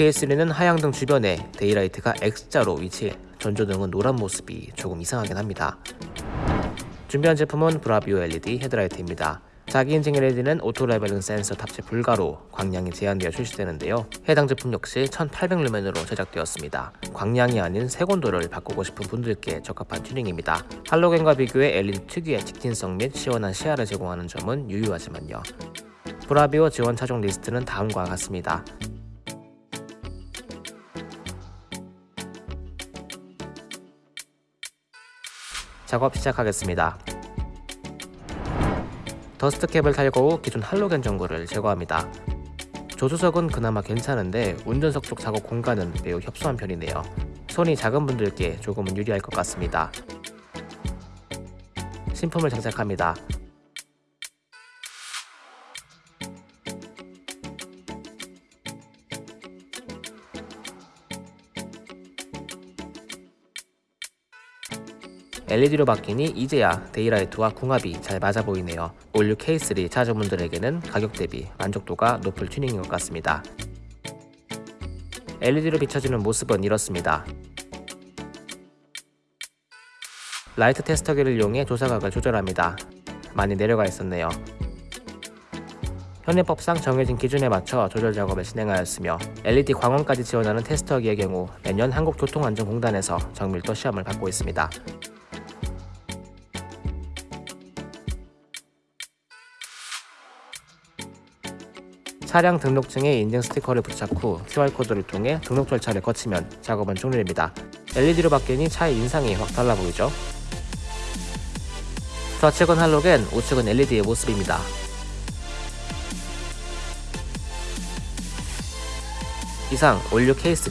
PS3는 하향등 주변에 daylight가 X자로 위치해 전조등은 노란 모습이 조금 이상하긴 합니다. 준비한 제품은 브라비오 LED 헤드라이트입니다. 자기 인증 LED는 auto leveling 센서 탑재 불가로 광량이 제한되어 출시되는데요. 해당 제품 역시 1800루멘으로 제작되었습니다. 광량이 아닌 색온도를 바꾸고 싶은 분들께 적합한 튜닝입니다. 할로겐과 비교해 LED 특유의 직진성 및 시원한 시야를 제공하는 점은 유효하지만요. 브라비오 지원 차종 리스트는 다음과 같습니다. 작업 시작하겠습니다. dust cap을 탈거 후 기존 할로겐 전구를 제거합니다. 조수석은 그나마 괜찮은데 운전석 쪽 작업 공간은 매우 협소한 편이네요. 손이 작은 분들께 조금은 유리할 것 같습니다. 신품을 장착합니다. LED로 바뀌니 이제야 daylight와 궁합이 잘 맞아 보이네요. all new K3 차주분들에게는 가격 대비 만족도가 높을 튜닝인 것 같습니다. LED로 비춰지는 모습은 이렇습니다. 라이트 테스터기를 이용해 조사각을 조절합니다. 많이 내려가 있었네요. 현행법상 정해진 기준에 맞춰 조절 작업을 진행하였으며 LED 광원까지 지원하는 테스터기의 경우 매년 한국교통안전공단에서 정밀도 시험을 받고 있습니다. 차량 등록증에 인증 스티커를 부착 후 QR코드를 통해 등록 절차를 거치면 작업은 종료됩니다. LED로 바뀌니 차의 인상이 확 달라 보이죠? 좌측은 할로겐, 우측은 LED의 모습입니다. 이상 올류 K3